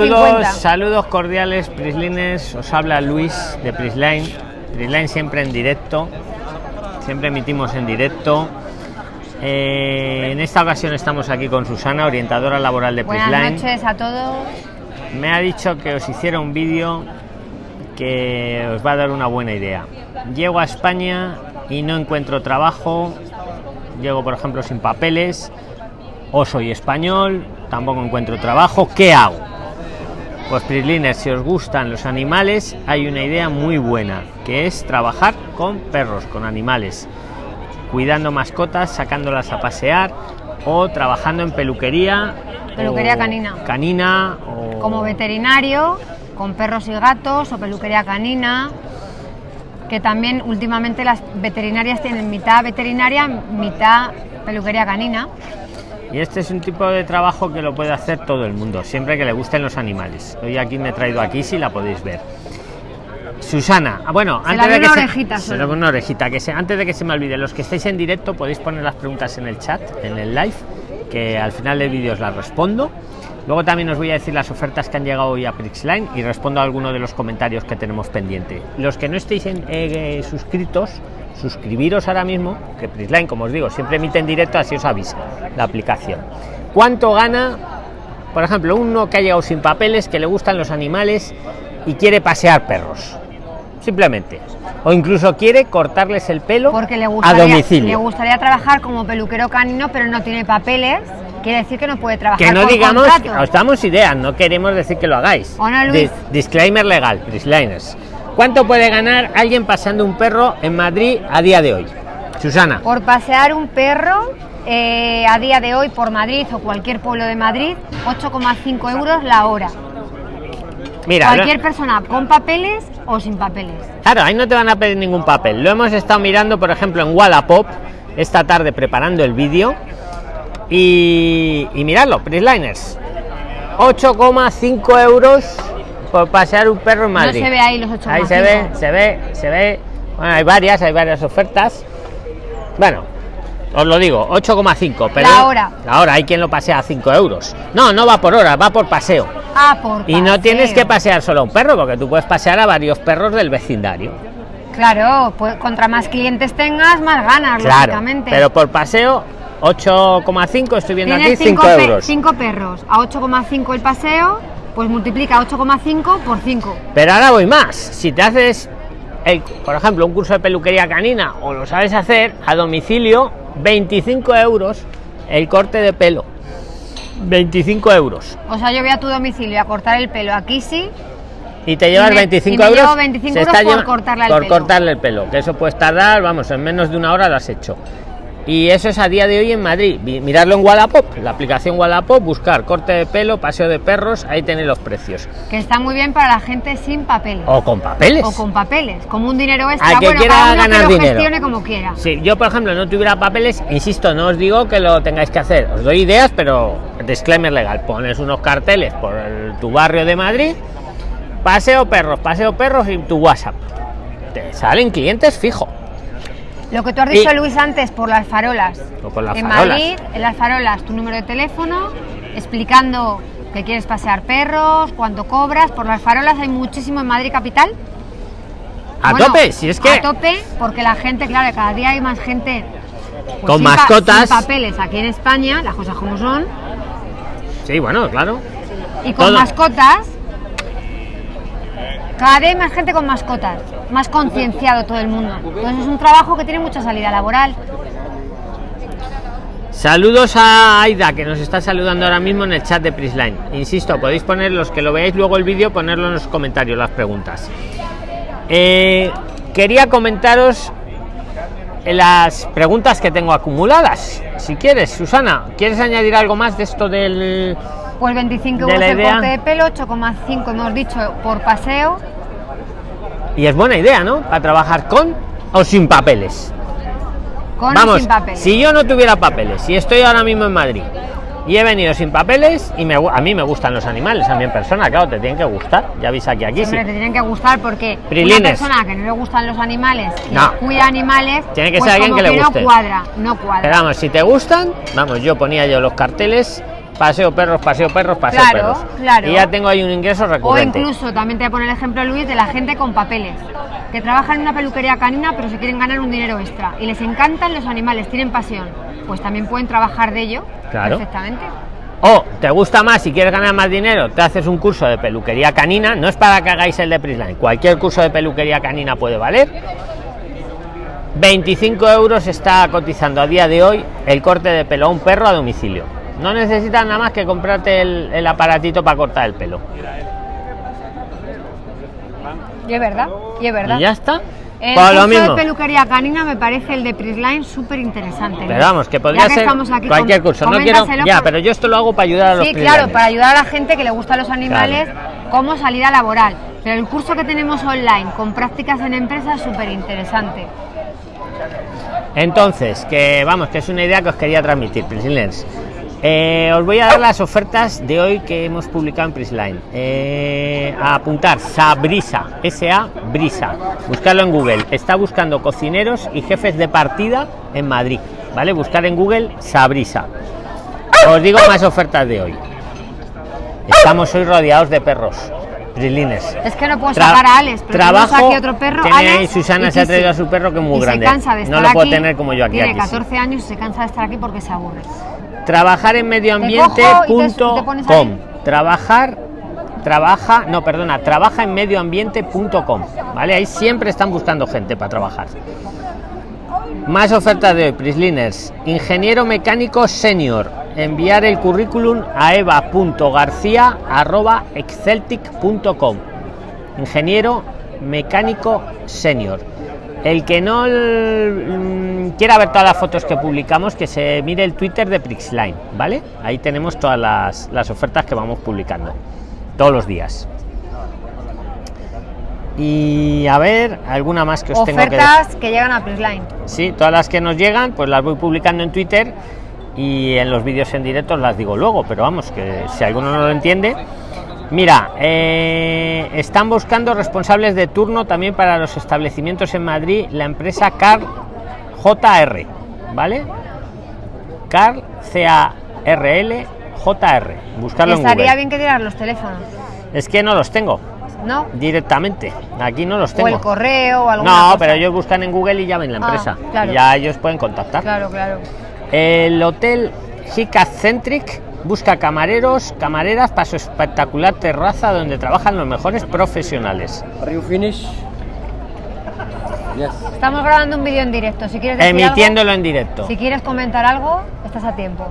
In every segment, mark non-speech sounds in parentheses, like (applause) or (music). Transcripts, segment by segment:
Saludos, saludos cordiales, Prislines. Os habla Luis de Prisline. Prisline siempre en directo. Siempre emitimos en directo. Eh, en esta ocasión estamos aquí con Susana, orientadora laboral de Buenas Prisline. noches a todos. Me ha dicho que os hiciera un vídeo que os va a dar una buena idea. Llego a España y no encuentro trabajo. Llego, por ejemplo, sin papeles. O soy español, tampoco encuentro trabajo. ¿Qué hago? Pues Prislines, si os gustan los animales, hay una idea muy buena, que es trabajar con perros, con animales, cuidando mascotas, sacándolas a pasear o trabajando en peluquería. Peluquería canina. Canina o Como veterinario, con perros y gatos o peluquería canina. Que también últimamente las veterinarias tienen mitad veterinaria, mitad peluquería canina. Y este es un tipo de trabajo que lo puede hacer todo el mundo, siempre que le gusten los animales. Hoy aquí me he traído aquí si la podéis ver. Susana, ah, bueno, Se antes de que una se, orejita se le una orejita, que se, antes de que se me olvide, los que estáis en directo podéis poner las preguntas en el chat, en el live, que al final del vídeo os las respondo. Luego también os voy a decir las ofertas que han llegado hoy a Prixline y respondo a alguno de los comentarios que tenemos pendiente. Los que no estéis en- eh, suscritos, suscribiros ahora mismo, que Prixline, como os digo, siempre emite en directo, así os avisa la aplicación. ¿Cuánto gana, por ejemplo, uno que ha llegado sin papeles, que le gustan los animales y quiere pasear perros? Simplemente. O incluso quiere cortarles el pelo Porque le a gustaría, le domicilio. gustaría trabajar como peluquero canino, pero no tiene papeles. Quiere decir que no puede trabajar Que no digamos, contrato. os damos ideas, no queremos decir que lo hagáis. ¿O no, Luis? Dis- disclaimer legal, Prisliners. ¿Cuánto puede ganar alguien pasando un perro en Madrid a día de hoy? Susana, Por pasear un perro eh, a día de hoy por Madrid o cualquier pueblo de Madrid, 8,5 euros la hora. mira, cualquier persona con papeles o sin papeles. claro, ahí no te van a pedir ningún papel. Lo hemos estado mirando, por ejemplo, en Wallapop esta tarde preparando el vídeo. Y, y miradlo, Prisliners. 8,5 euros por pasear un perro en Madrid. No se ve ahí los 8,5. Ahí se ve, se ve, se ve. Bueno, hay varias, hay varias ofertas. Bueno, os lo digo, 8,5. Pero La hora. La hora, hay quien lo pasea a 5 euros. No, no va por hora, va por paseo. Ah, por Y no paseo. tienes que pasear solo a un perro, porque tú puedes pasear a varios perros del vecindario. Claro, pues contra más clientes tengas, más ganas, Claro, lógicamente. pero por paseo, 8,5, estoy viendo aquí, Tienes 5 cinco, pe- euros. cinco perros a 8,5 el paseo, pues multiplica 8,5 por 5. Pero ahora voy más. Si te haces, el- por ejemplo, un curso de peluquería canina o lo sabes hacer a domicilio, 25 euros el corte de pelo. 25 euros. O sea, yo voy a tu domicilio a cortar el pelo aquí sí, Y te llevas Y me- 25 y me euros. llevo 25 se euros por cortarle el por pelo. cortarle el pelo. Que eso puedes tardar, vamos, en menos de una hora lo has hecho. Y eso es a día de hoy en Madrid. Mirarlo en Wallapop, la aplicación Wallapop, buscar corte de pelo, paseo de perros, ahí tenéis los precios. que está muy bien para la gente sin papeles. O con papeles. O con papeles, como un dinero extra. Al que bueno, quiera uno ganar que lo dinero. como quiera. Si yo, por ejemplo, no tuviera papeles, insisto, no os digo que lo tengáis que hacer. Os doy ideas, pero disclaimer legal. Pones unos carteles por el- tu barrio de Madrid, paseo perros, paseo perros y tu WhatsApp. Te salen clientes fijo. Lo que tú has dicho, Y- Luis, antes por las farolas. O por las en farolas. Madrid, en las farolas, tu número de teléfono, explicando que quieres pasear perros, cuánto cobras. Por las farolas hay muchísimo en Madrid Capital. A Bueno, tope, si es que A tope, porque la gente, claro, cada día hay más gente. pues, Con sin pa- mascotas. sin papeles aquí en España, las cosas como son. Sí, bueno, claro. Y con Todo. mascotas. Cada hay más gente con mascotas. Más concienciado todo el mundo. Entonces es un trabajo que tiene mucha salida laboral. Saludos a Aida, que nos está saludando ahora mismo en el chat de Prisline. Insisto, podéis poner, los que lo veáis luego el vídeo, ponerlo en los comentarios, las preguntas. Eh, quería comentaros las preguntas que tengo acumuladas. Si quieres, Susana, ¿quieres añadir algo más de esto del... Pues 25 De euros el idea. corte de pelo, 8,5 hemos dicho por paseo. Y es buena idea, ¿no? Para trabajar con o sin papeles. Con Vamos, y sin papel. si yo no tuviera papeles, si estoy ahora mismo en Madrid y he venido sin papeles y me, a mí me gustan los animales, a mí en persona, claro, te tienen que gustar. Ya veis aquí, aquí sí. Hombre, te tienen que gustar porque Prilines. una persona que no le gustan los animales y No. cuida animales, Tiene que pues ser alguien que le guste. no cuadra, no cuadra. Pero vamos, si te gustan, vamos, yo ponía yo los carteles paseo perros, paseo perros, paseo Claro, perros. claro. Y ya tengo ahí un ingreso O recurrente. incluso, también te voy a poner el ejemplo, Luis, de la gente con papeles, que trabajan en una peluquería canina pero se quieren ganar un dinero extra. Y les encantan los animales, tienen pasión. Pues también pueden trabajar de ello Claro. perfectamente. O te gusta más si quieres ganar más dinero, te haces un curso de peluquería canina. No es para que hagáis el de Prisline. Cualquier curso de peluquería canina puede valer. 25 euros está cotizando a día de hoy el corte de pelo a un perro a domicilio. No necesitas nada más que comprarte el, el aparatito para cortar el pelo. Y es verdad, y es verdad. Y ya está. El Pues lo curso mismo. de peluquería canina me parece el de Prisline súper interesante. Pero vamos, que podría ser cualquier curso. No quiero. Ya, pero yo esto lo hago para ayudar a los Sí, claro, para ayudar a la gente que le gustan los animales, como salida laboral. Pero el curso que tenemos online con prácticas en empresa es súper interesante. Entonces, que vamos, que es una idea que os quería transmitir, Prisliners. Eh, os voy a dar las ofertas de hoy que hemos publicado en Prisline. Eh, a apuntar, Sabrisa, S.A. Brisa. Buscarlo en Google. Está buscando cocineros y jefes de partida en Madrid. ¿Vale? Buscar en Google Sabrisa. Os digo más ofertas de hoy. Estamos hoy rodeados de perros. Prisliners. Es que no puedo Tra- sacar a Alex, pero trabajo. aquí otro perro, tiene ahí Alex, Susana se ha traído a su perro que es muy y grande. Se cansa de estar no lo puedo aquí, tener como yo aquí. Tiene aquí sí. 14 años y se cansa de estar aquí porque se aburre. Trabajar en medioambiente.com. Trabajar, trabaja, no, perdona, trabaja en medioambiente.com. ¿Vale? Ahí siempre están buscando gente para trabajar. Más ofertas de hoy, Prisliners. Ingeniero mecánico senior. Enviar el currículum a eva.garcía.exceltic.com. Ingeniero mecánico senior. El que no mm, quiera ver todas las fotos que publicamos, que se mire el Twitter de Prixline, ¿vale? Ahí tenemos todas las, las ofertas que vamos publicando todos los días. Y a ver, alguna más que os tengo que. Ofertas que llegan a Prisline. Sí, todas las que nos llegan, pues las voy publicando en Twitter y en los vídeos en directo las digo luego, pero vamos, que si alguno no lo entiende. Mira, eh, están buscando responsables de turno también para los establecimientos en Madrid, la empresa Carl JR, ¿vale? Carl C-A-R-L JR. Buscarlo en Estaría Google. bien que dieras los teléfonos, Es que no los tengo ¿no? directamente. Aquí no los O tengo. el correo o alguna No, cosa. pero ellos buscan en Google y ya ven la Ah, empresa. claro. Y ya ellos pueden contactar. Claro, claro. El hotel Hica Centric busca camareros, camareras para su espectacular terraza donde trabajan los mejores profesionales. Are you finished? Yes. Estamos grabando un vídeo en directo. Si quieres decir Emitiéndolo en directo. si quieres comentar algo, estás a tiempo.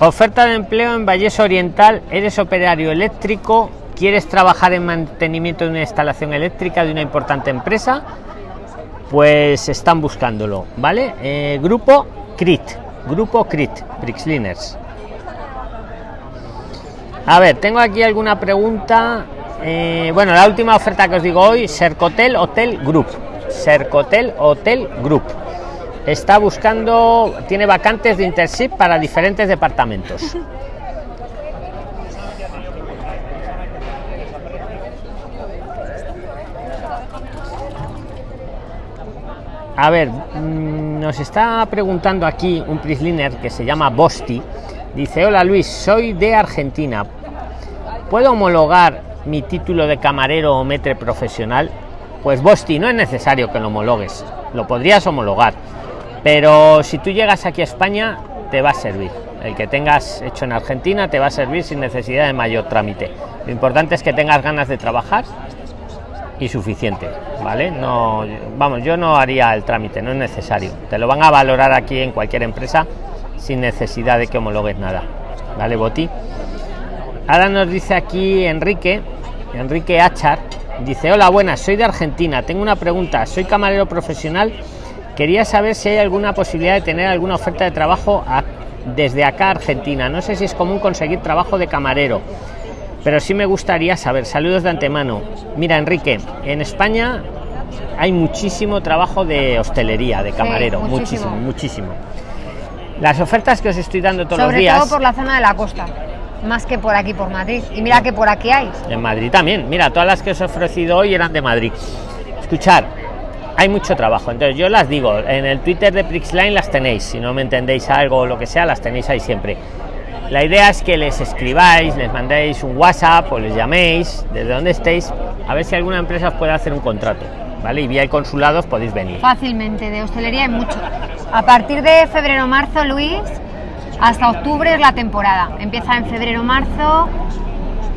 Oferta de empleo en Valles Oriental. Eres operario eléctrico. ¿Quieres trabajar en mantenimiento de una instalación eléctrica de una importante empresa? Pues están buscándolo, ¿vale? Eh, grupo CRIT. Grupo CRIT. Brixliners. A ver, tengo aquí alguna pregunta. Eh, bueno, la última oferta que os digo hoy, Sercotel Hotel Group. Sercotel Hotel Group. Está buscando, tiene vacantes de internship para diferentes departamentos. A ver, mm, nos está preguntando aquí un Prisliner que se llama Bosti. Dice, hola Luis, soy de Argentina. ¿Puedo homologar mi título de camarero o metre profesional? Pues Bosti, no es necesario que lo homologues. Lo podrías homologar. Pero si tú llegas aquí a España, te va a servir. El que tengas hecho en Argentina te va a servir sin necesidad de mayor trámite. Lo importante es que tengas ganas de trabajar y suficiente, ¿vale? No, vamos, yo no haría el trámite, no es necesario. Te lo van a valorar aquí en cualquier empresa sin necesidad de que homologues nada, ¿vale, Boti? Ahora nos dice aquí Enrique, Enrique Achar, dice, hola, buenas, soy de Argentina, tengo una pregunta, soy camarero profesional, quería saber si hay alguna posibilidad de tener alguna oferta de trabajo desde acá a Argentina, no sé si es común conseguir trabajo de camarero, pero sí me gustaría saber, saludos de antemano. Mira, Enrique, en España hay muchísimo trabajo de hostelería, de camarero, muchísimo. muchísimo, muchísimo. Las ofertas que os estoy dando todos los Sobre días... todo por la zona de la costa, más que por aquí, por Madrid. Y mira que por aquí hay. En Madrid también. Mira, todas las que os he ofrecido hoy eran de Madrid. Escuchar, hay mucho trabajo. Entonces yo las digo, en el Twitter de Prixline las tenéis, si no me entendéis algo o lo que sea, las tenéis ahí siempre. La idea es que les escribáis, les mandéis un WhatsApp o les llaméis desde donde estéis, a ver si alguna empresa os puede hacer un contrato. ¿Vale? Y vía hay consulados podéis venir. Fácilmente, de hostelería hay mucho. A partir de febrero-marzo, Luis, hasta octubre es la temporada. Empieza en febrero-marzo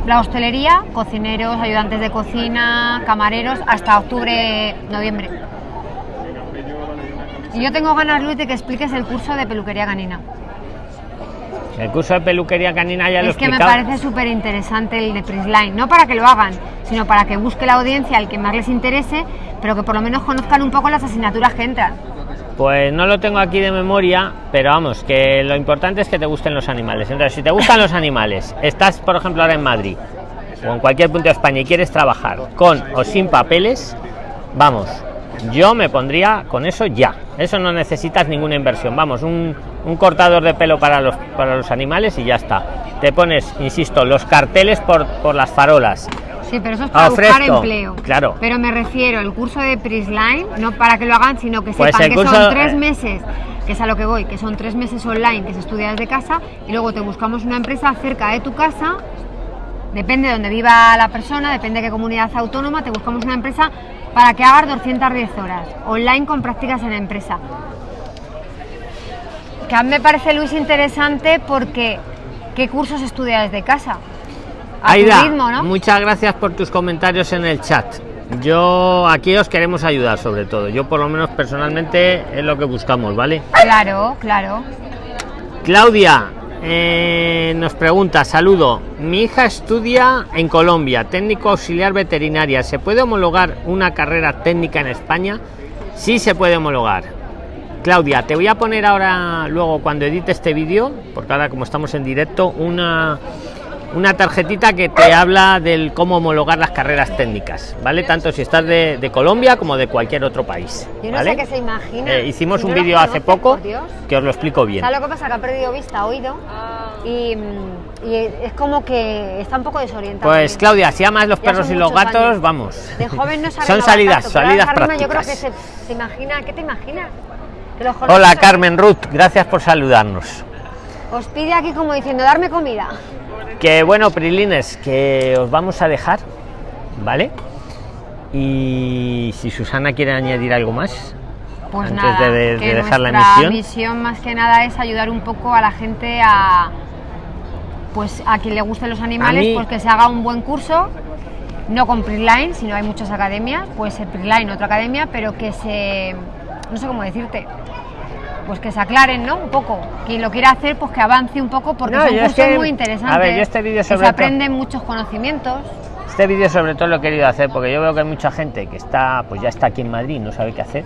la hostelería, cocineros, ayudantes de cocina, camareros, hasta octubre-noviembre. Y yo tengo ganas, Luis, de que expliques el curso de peluquería canina. El curso de peluquería canina ya lo Es que me parece súper interesante el de Prisline, no para que lo hagan, sino para que busque la audiencia al que más les interese, pero que por lo menos conozcan un poco las asignaturas que entran. Pues no lo tengo aquí de memoria, pero vamos, que lo importante es que te gusten los animales. Entonces, si te gustan los animales, estás, por ejemplo, ahora en Madrid o en cualquier punto de España y quieres trabajar con o sin papeles, vamos, yo me pondría con eso ya. Eso no necesitas ninguna inversión. Vamos, un, un cortador de pelo para los, para los animales y ya está. Te pones, insisto, los carteles por, por las farolas. Sí, pero eso es para buscar empleo. claro. Pero me refiero al curso de Prisline, no para que lo hagan, sino que Pues sepan el que curso- son tres meses, que es a lo que voy, que son tres meses online que se estudia desde casa y luego te buscamos una empresa cerca de tu casa. Depende de donde viva la persona, depende de qué comunidad autónoma, te buscamos una empresa para que hagas 210 horas online con prácticas en empresa. Que a mí me parece, Luis, interesante porque ¿qué cursos estudia desde casa? A Aida, ritmo, ¿no? muchas gracias por tus comentarios en el chat. Yo aquí os queremos ayudar sobre todo. Yo por lo menos personalmente es lo que buscamos, ¿vale? Claro, claro. Claudia eh, nos pregunta, saludo, mi hija estudia en Colombia, técnico auxiliar veterinaria. ¿Se puede homologar una carrera técnica en España? Sí se puede homologar. Claudia, te voy a poner ahora, luego cuando edite este vídeo, porque ahora como estamos en directo, una, una tarjetita que te habla del cómo homologar las carreras técnicas, ¿vale? Tanto si estás de, de Colombia como de cualquier otro país. Yo no ¿vale? sé qué se imagina. Eh, hicimos Si un no vídeo hace poco que os lo explico bien. ¿Sabes lo que pasa? Que ha perdido vista, oído. Y, mm, y es como que está un poco desorientado. Pues Claudia, si amas los perros y los gatos, años. vamos. De joven no (laughs) Son salidas, tanto, salidas ahora mismo Yo creo que prácticas. se, se imagina. ¿Qué te imaginas? Que los jóvenes Hola Carmen Ruth, gracias por saludarnos. Os pide aquí como diciendo, darme comida. Que bueno, Prilines, que os vamos a dejar, ¿vale? Y si Susana quiere añadir algo más, Pues Antes nada, de- de que dejar la emisión. más que nada es ayudar un poco a la gente a pues a quien le gusten los animales, mí- pues que se haga un buen curso, no con Prisline, sino hay muchas academias, puede ser Prisline otra academia, pero que se no sé cómo decirte, pues que se aclaren, ¿no? Un poco. Quien lo quiera hacer, pues que avance un poco porque No, son es cursos que- muy interesantes. a ver, yo este vídeo que sobre se todo- aprenden muchos conocimientos. este vídeo sobre todo lo he querido hacer porque yo veo que hay mucha gente que está, pues ya está aquí en Madrid, y no sabe qué hacer.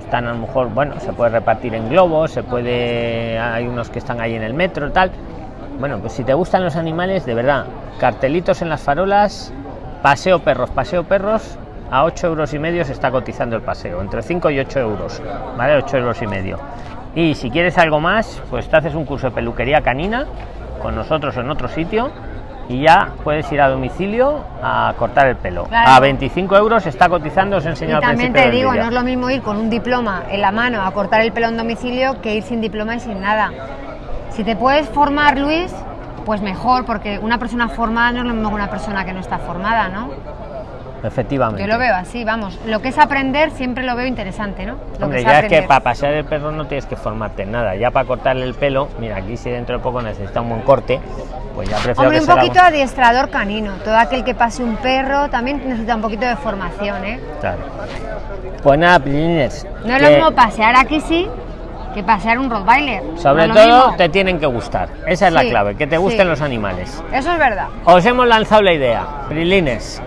Están a lo mejor, bueno, se puede repartir en globos, se puede, hay unos que están ahí en el metro, tal. Bueno, pues si te gustan los animales, de verdad, cartelitos en las farolas, paseo perros, paseo perros, a 8 euros y medio se está cotizando el paseo, entre 5 y 8 euros, ¿vale? 8 euros y medio. Y si quieres algo más, pues te haces un curso de peluquería canina con nosotros en otro sitio y ya puedes ir a domicilio a cortar el pelo. Claro. A 25 euros se está cotizando, os Y enseño al también te digo, no es lo mismo ir con un diploma en la mano a cortar el pelo en domicilio que ir sin diploma y sin nada. Si te puedes formar, Luis, pues mejor, porque una persona formada no es lo mismo que una persona que no está formada, ¿no? Efectivamente. Yo lo veo así, vamos. Lo que es aprender siempre lo veo interesante, ¿no? Lo Hombre, es ya es que para pasear el perro no tienes que formarte en nada. Ya para cortarle el pelo, mira, aquí si dentro de poco necesita un buen corte, pues ya prefiero Hombre, que un poquito adiestrador canino. Todo aquel que pase un perro también necesita un poquito de formación, ¿eh? Claro. Pues nada, Prilines, No es que lo mismo pasear aquí sí que pasear un Rottweiler. sobre No todo mismo. te tienen que gustar. Esa es la clave, que te gusten sí. los animales. Eso es verdad. Os hemos lanzado la idea, Prilines.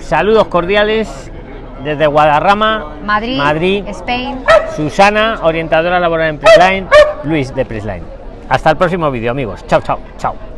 Saludos cordiales desde Guadarrama, Madrid, Madrid. Spain. Susana, orientadora laboral en Prisline, Luis de Prisline. Hasta el próximo vídeo, amigos. Chao, chao, chao.